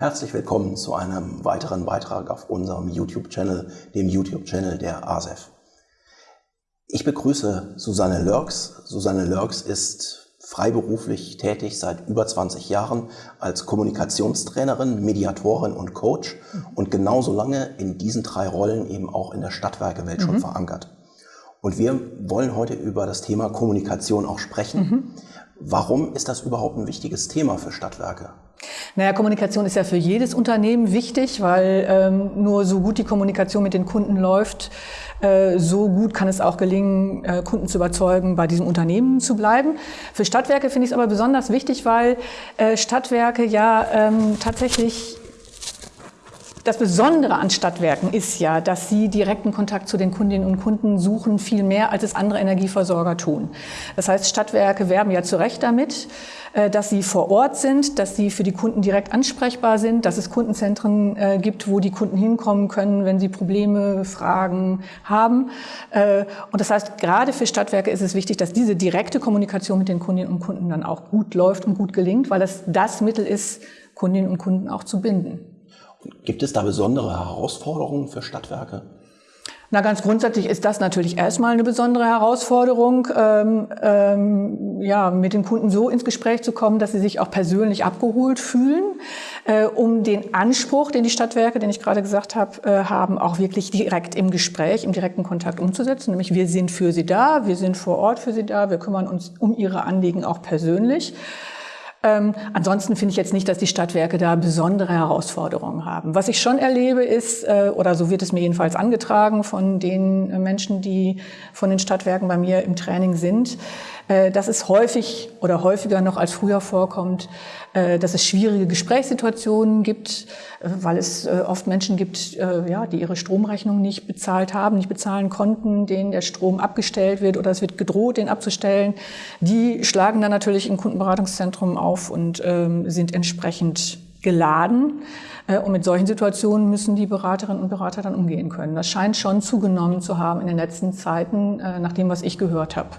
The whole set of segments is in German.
Herzlich willkommen zu einem weiteren Beitrag auf unserem YouTube-Channel, dem YouTube-Channel der ASEF. Ich begrüße Susanne Lörks. Susanne Lörks ist freiberuflich tätig seit über 20 Jahren als Kommunikationstrainerin, Mediatorin und Coach und genauso lange in diesen drei Rollen eben auch in der Stadtwerkewelt mhm. schon verankert. Und wir wollen heute über das Thema Kommunikation auch sprechen. Mhm. Warum ist das überhaupt ein wichtiges Thema für Stadtwerke? Naja, Kommunikation ist ja für jedes Unternehmen wichtig, weil ähm, nur so gut die Kommunikation mit den Kunden läuft, äh, so gut kann es auch gelingen, äh, Kunden zu überzeugen, bei diesem Unternehmen zu bleiben. Für Stadtwerke finde ich es aber besonders wichtig, weil äh, Stadtwerke ja ähm, tatsächlich das Besondere an Stadtwerken ist ja, dass sie direkten Kontakt zu den Kundinnen und Kunden suchen, viel mehr als es andere Energieversorger tun. Das heißt, Stadtwerke werben ja zu Recht damit, äh, dass sie vor Ort sind, dass sie für die Kunden direkt ansprechbar sind, dass es Kundenzentren äh, gibt, wo die Kunden hinkommen können, wenn sie Probleme, Fragen haben. Äh, und das heißt, gerade für Stadtwerke ist es wichtig, dass diese direkte Kommunikation mit den Kundinnen und Kunden dann auch gut läuft und gut gelingt, weil das das Mittel ist, Kundinnen und Kunden auch zu binden. Gibt es da besondere Herausforderungen für Stadtwerke? Na, ganz grundsätzlich ist das natürlich erstmal eine besondere Herausforderung, ähm, ähm, ja, mit den Kunden so ins Gespräch zu kommen, dass sie sich auch persönlich abgeholt fühlen, äh, um den Anspruch, den die Stadtwerke, den ich gerade gesagt habe, äh, haben, auch wirklich direkt im Gespräch, im direkten Kontakt umzusetzen. Nämlich wir sind für sie da, wir sind vor Ort für sie da, wir kümmern uns um ihre Anliegen auch persönlich. Ähm, ansonsten finde ich jetzt nicht, dass die Stadtwerke da besondere Herausforderungen haben. Was ich schon erlebe ist, äh, oder so wird es mir jedenfalls angetragen von den äh, Menschen, die von den Stadtwerken bei mir im Training sind, dass es häufig oder häufiger noch als früher vorkommt, äh, dass es schwierige Gesprächssituationen gibt, äh, weil es oft Menschen gibt, ja, die ihre Stromrechnung nicht bezahlt haben, nicht bezahlen konnten, denen der Strom abgestellt wird oder es wird gedroht, den abzustellen. Die schlagen dann natürlich im Kundenberatungszentrum auf und ähm, sind entsprechend geladen. Und mit solchen Situationen müssen die Beraterinnen und Berater dann umgehen können. Das scheint schon zugenommen zu haben in den letzten Zeiten, nach dem, was ich gehört habe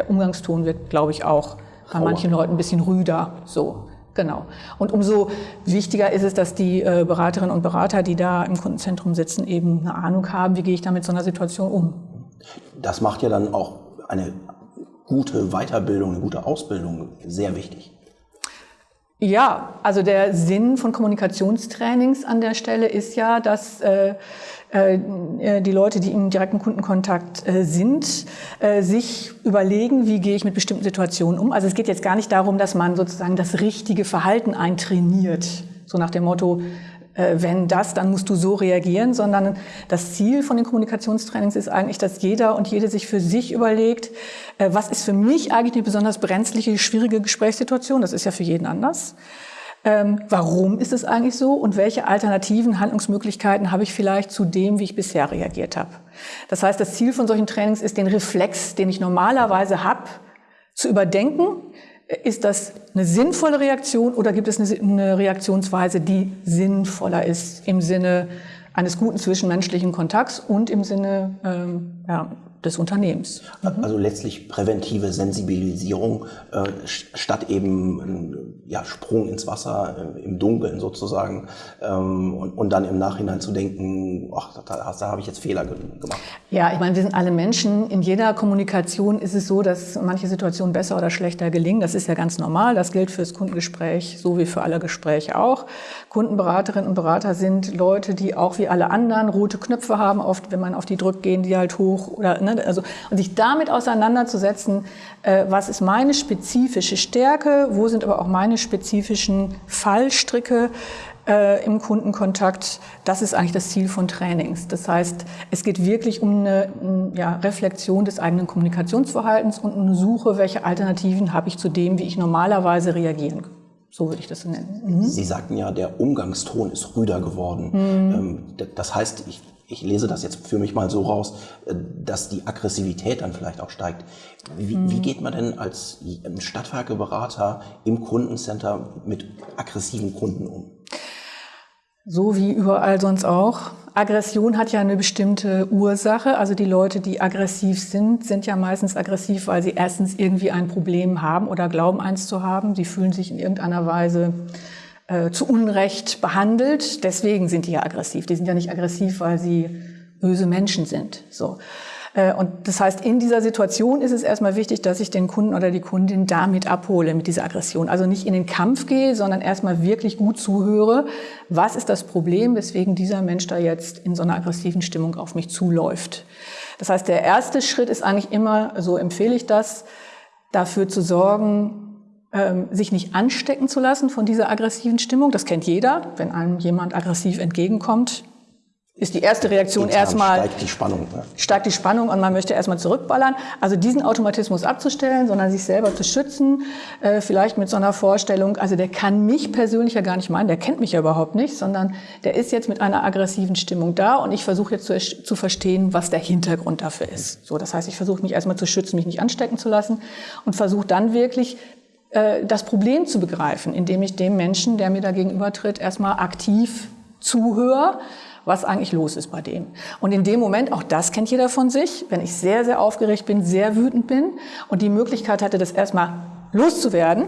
der Umgangston wird, glaube ich, auch bei Rauer. manchen Leuten ein bisschen rüder. So, genau. Und umso wichtiger ist es, dass die äh, Beraterinnen und Berater, die da im Kundenzentrum sitzen, eben eine Ahnung haben, wie gehe ich da mit so einer Situation um. Das macht ja dann auch eine gute Weiterbildung, eine gute Ausbildung sehr wichtig. Ja, also der Sinn von Kommunikationstrainings an der Stelle ist ja, dass äh, äh, die Leute, die im direkten Kundenkontakt äh, sind, äh, sich überlegen, wie gehe ich mit bestimmten Situationen um. Also es geht jetzt gar nicht darum, dass man sozusagen das richtige Verhalten eintrainiert, so nach dem Motto, wenn das, dann musst du so reagieren, sondern das Ziel von den Kommunikationstrainings ist eigentlich, dass jeder und jede sich für sich überlegt, was ist für mich eigentlich eine besonders brenzliche, schwierige Gesprächssituation, das ist ja für jeden anders. Ähm, warum ist es eigentlich so und welche alternativen Handlungsmöglichkeiten habe ich vielleicht zu dem, wie ich bisher reagiert habe? Das heißt, das Ziel von solchen Trainings ist, den Reflex, den ich normalerweise habe, zu überdenken. Ist das eine sinnvolle Reaktion oder gibt es eine Reaktionsweise, die sinnvoller ist im Sinne eines guten zwischenmenschlichen Kontakts und im Sinne ähm, ja, des Unternehmens. Mhm. Also letztlich präventive Sensibilisierung äh, statt eben ein ja, Sprung ins Wasser äh, im Dunkeln sozusagen ähm, und, und, dann im Nachhinein zu denken, ach, da, da habe ich jetzt Fehler gemacht. Ja, ich meine, wir sind alle Menschen. In jeder Kommunikation ist es so, dass manche Situationen besser oder schlechter gelingen. Das ist ja ganz normal. Das gilt fürs Kundengespräch so wie für alle Gespräche auch. Kundenberaterinnen und Berater sind Leute, die auch wie alle anderen rote Knöpfe haben. Oft, wenn man auf die drückt, gehen die halt hoch oder ne, Ne? Also, und sich damit auseinanderzusetzen, äh, was ist meine spezifische Stärke, wo sind aber auch meine spezifischen Fallstricke äh, im Kundenkontakt, das ist eigentlich das Ziel von Trainings. Das heißt, es geht wirklich um eine ja, Reflexion des eigenen Kommunikationsverhaltens und eine Suche, welche Alternativen habe ich zu dem, wie ich normalerweise reagieren kann. So würde ich das nennen. Mhm. Sie sagten ja, der Umgangston ist rüder geworden. Mhm. Ähm, das heißt, ich ich lese das jetzt für mich mal so raus, äh, dass die Aggressivität dann vielleicht auch steigt. Wie, mhm. wie geht man denn als Stadtwerkeberater im Kundencenter mit aggressiven Kunden um? So wie überall sonst auch. Aggression hat ja eine bestimmte Ursache. Also die Leute, die aggressiv sind, sind ja meistens aggressiv, weil sie erstens irgendwie ein Problem haben oder glauben, eins zu haben. Sie fühlen sich in irgendeiner Weise äh, zu Unrecht behandelt. Deswegen sind die ja aggressiv. Die sind ja nicht aggressiv, weil sie böse Menschen sind. So. Äh, und das heißt, in dieser Situation ist es erstmal wichtig, dass ich den Kunden oder die Kundin damit abhole, mit dieser Aggression. Also nicht in den Kampf gehe, sondern erstmal wirklich gut zuhöre. Was ist das Problem, weswegen dieser Mensch da jetzt in so einer aggressiven Stimmung auf mich zuläuft? Das heißt, der erste Schritt ist eigentlich immer, so empfehle ich das, dafür zu sorgen, sich nicht anstecken zu lassen von dieser aggressiven Stimmung. Das kennt jeder. Wenn einem jemand aggressiv entgegenkommt, ist die erste Reaktion Intern erstmal steigt die Spannung. Ne? Steigt die Spannung und man möchte erstmal zurückballern. Also diesen Automatismus abzustellen, sondern sich selber zu schützen, äh, vielleicht mit so einer Vorstellung, also der kann mich persönlich ja gar nicht meinen, der kennt mich ja überhaupt nicht, sondern der ist jetzt mit einer aggressiven Stimmung da und ich versuche jetzt zu, zu verstehen, was der Hintergrund dafür ist. So, das heißt, ich versuche mich erstmal zu schützen, mich nicht anstecken zu lassen und versuche dann wirklich äh, das Problem zu begreifen, indem ich dem Menschen, der mir da gegenübertritt, erstmal aktiv zuhöre, was eigentlich los ist bei dem. Und in dem Moment, auch das kennt jeder von sich, wenn ich sehr, sehr aufgeregt bin, sehr wütend bin und die Möglichkeit hatte, das erstmal loszuwerden,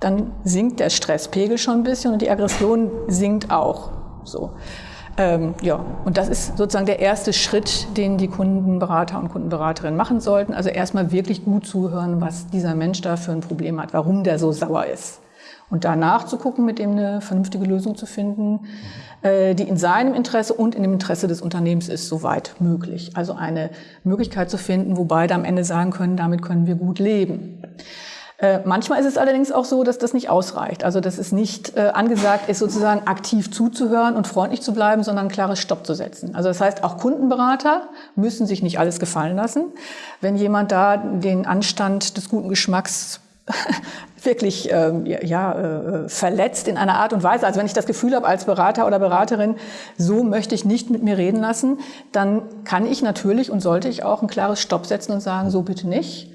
dann sinkt der Stresspegel schon ein bisschen und die Aggression sinkt auch. So. Ähm, ja, und das ist sozusagen der erste Schritt, den die Kundenberater und Kundenberaterinnen machen sollten. Also erstmal wirklich gut zuhören, was dieser Mensch da für ein Problem hat, warum der so sauer ist. Und danach zu gucken, mit dem eine vernünftige Lösung zu finden, äh, die in seinem Interesse und in dem Interesse des Unternehmens ist, soweit möglich. Also eine Möglichkeit zu finden, wo beide am Ende sagen können, damit können wir gut leben. Äh, manchmal ist es allerdings auch so, dass das nicht ausreicht. Also dass es nicht äh, angesagt ist, sozusagen aktiv zuzuhören und freundlich zu bleiben, sondern ein klares Stopp zu setzen. Also das heißt, auch Kundenberater müssen sich nicht alles gefallen lassen. Wenn jemand da den Anstand des guten Geschmacks wirklich ähm, ja, äh, verletzt in einer Art und Weise. Also wenn ich das Gefühl habe als Berater oder Beraterin, so möchte ich nicht mit mir reden lassen, dann kann ich natürlich und sollte ich auch ein klares Stopp setzen und sagen, so bitte nicht.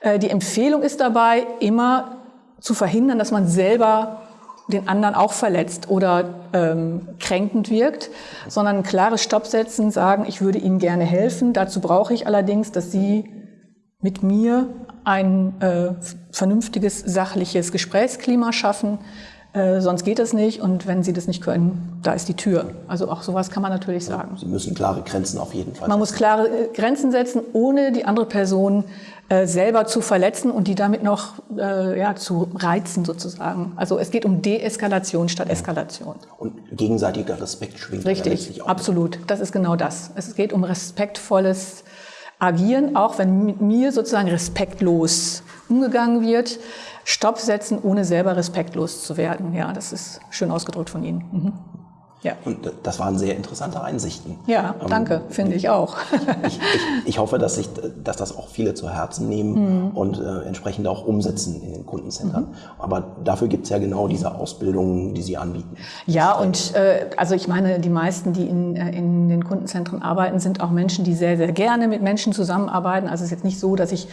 Äh, die Empfehlung ist dabei, immer zu verhindern, dass man selber den anderen auch verletzt oder ähm, kränkend wirkt, sondern ein klares Stopp setzen, sagen, ich würde Ihnen gerne helfen. Dazu brauche ich allerdings, dass Sie mit mir ein äh, vernünftiges, sachliches Gesprächsklima schaffen. Äh, sonst geht es nicht. Und wenn Sie das nicht können, da ist die Tür. Also auch sowas kann man natürlich sagen. Sie müssen klare Grenzen auf jeden Fall. Man muss klare äh, Grenzen setzen, ohne die andere Person äh, selber zu verletzen und die damit noch äh, ja, zu reizen sozusagen. Also es geht um Deeskalation statt Eskalation. Und gegenseitiger Respekt schwingt. Richtig, absolut. Das ist genau das. Es geht um respektvolles Agieren, auch wenn mit mir sozusagen respektlos umgegangen wird. Stopp setzen, ohne selber respektlos zu werden. Ja, das ist schön ausgedrückt von Ihnen. Mhm. Ja. Und das waren sehr interessante Einsichten. Ja, ähm, danke, ähm, finde ich auch. ich, ich, ich, hoffe, dass, ich, dass das auch viele zu Herzen nehmen mhm. und äh, entsprechend auch umsetzen in den Kundencentern. Mhm. Aber dafür gibt es ja genau diese Ausbildungen, die Sie anbieten. Ja, und äh, also ich meine, die meisten, die in, äh, in den Kundenzentren arbeiten, sind auch Menschen, die sehr, sehr gerne mit Menschen zusammenarbeiten. Also es ist jetzt nicht so, dass ich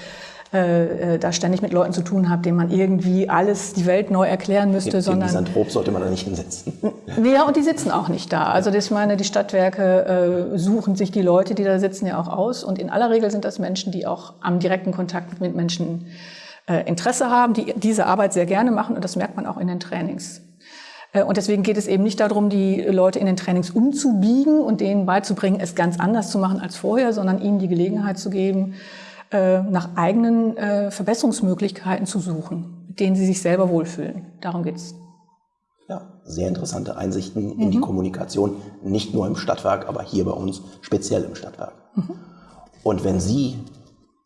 äh, äh, da ständig mit Leuten zu tun habe, denen man irgendwie alles, die Welt neu erklären müsste, den, sondern... Misanthrop sollte man da nicht hinsetzen. Ja, und die sitzen auch nicht da. Also das, meine, die Stadtwerke äh, suchen sich die Leute, die da sitzen, ja auch aus. Und in aller Regel sind das Menschen, die auch am direkten Kontakt mit Menschen äh, Interesse haben, die diese Arbeit sehr gerne machen. Und das merkt man auch in den Trainings. Äh, und deswegen geht es eben nicht darum, die Leute in den Trainings umzubiegen und denen beizubringen, es ganz anders zu machen als vorher, sondern ihnen die Gelegenheit zu geben, nach eigenen äh, Verbesserungsmöglichkeiten zu suchen, mit denen sie sich selber wohlfühlen. Darum geht's. Ja, sehr interessante Einsichten mhm. in die mhm. Kommunikation, nicht nur im Stadtwerk, aber hier bei uns speziell im Stadtwerk. Mhm. Und wenn Sie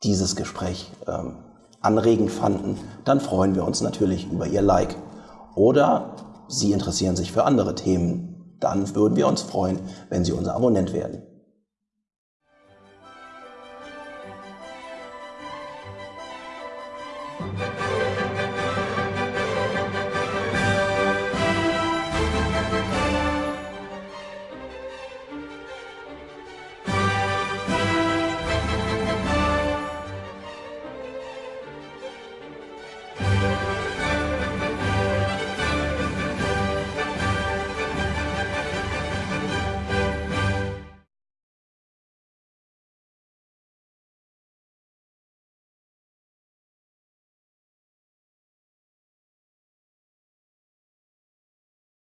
dieses Gespräch ähm, anregend fanden, dann freuen wir uns natürlich über Ihr Like. Oder Sie interessieren sich für andere Themen, dann würden wir uns freuen, wenn Sie unser Abonnent werden.